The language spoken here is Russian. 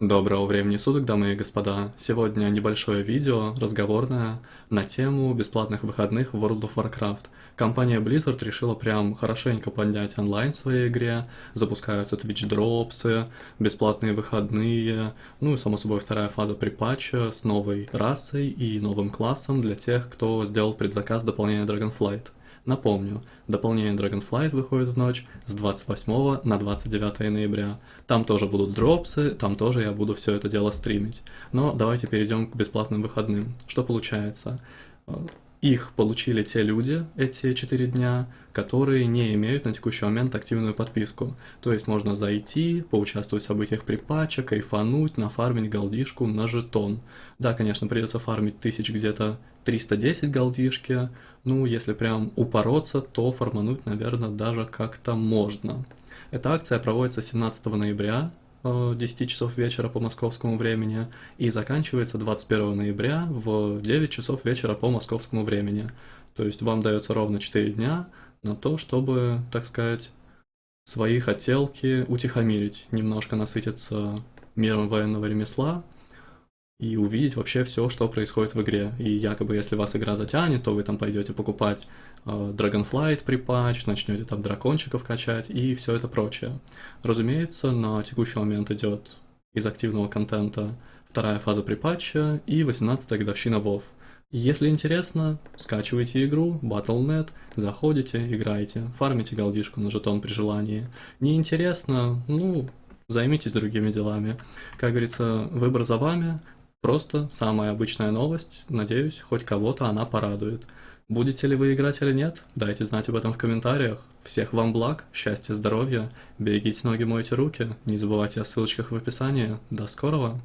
Доброго времени суток, дамы и господа. Сегодня небольшое видео, разговорное, на тему бесплатных выходных в World of Warcraft. Компания Blizzard решила прям хорошенько поднять онлайн в своей игре, запускаются Twitch дропсы, бесплатные выходные, ну и само собой вторая фаза припатча с новой расой и новым классом для тех, кто сделал предзаказ дополнения Dragonflight. Напомню, дополнение Dragonflight выходит в ночь с 28 на 29 ноября. Там тоже будут дропсы, там тоже я буду все это дело стримить. Но давайте перейдем к бесплатным выходным. Что получается? Их получили те люди, эти 4 дня, которые не имеют на текущий момент активную подписку. То есть можно зайти, поучаствовать в событиях при патче, кайфануть, нафармить голдишку на жетон. Да, конечно, придется фармить тысяч где-то 310 голдишки, ну, если прям упороться, то формануть, наверное, даже как-то можно. Эта акция проводится 17 ноября, 10 э, часов вечера по московскому времени и заканчивается 21 ноября в 9 часов вечера по московскому времени. То есть вам дается ровно 4 дня на то, чтобы, так сказать, свои хотелки утихомирить, немножко насытиться миром военного ремесла, и увидеть вообще все, что происходит в игре. И якобы, если вас игра затянет, то вы там пойдете покупать э, Dragonflight при патч, начнете там дракончиков качать и все это прочее. Разумеется, на текущий момент идет из активного контента вторая фаза при патче и 18-я годовщина WoW. Если интересно, скачивайте игру, Battle.net, заходите, играйте, фармите голдишку на жетон при желании. Не интересно, ну, займитесь другими делами. Как говорится, выбор за вами, Просто самая обычная новость, надеюсь, хоть кого-то она порадует. Будете ли вы играть или нет? Дайте знать об этом в комментариях. Всех вам благ, счастья, здоровья, берегите ноги, мойте руки, не забывайте о ссылочках в описании. До скорого!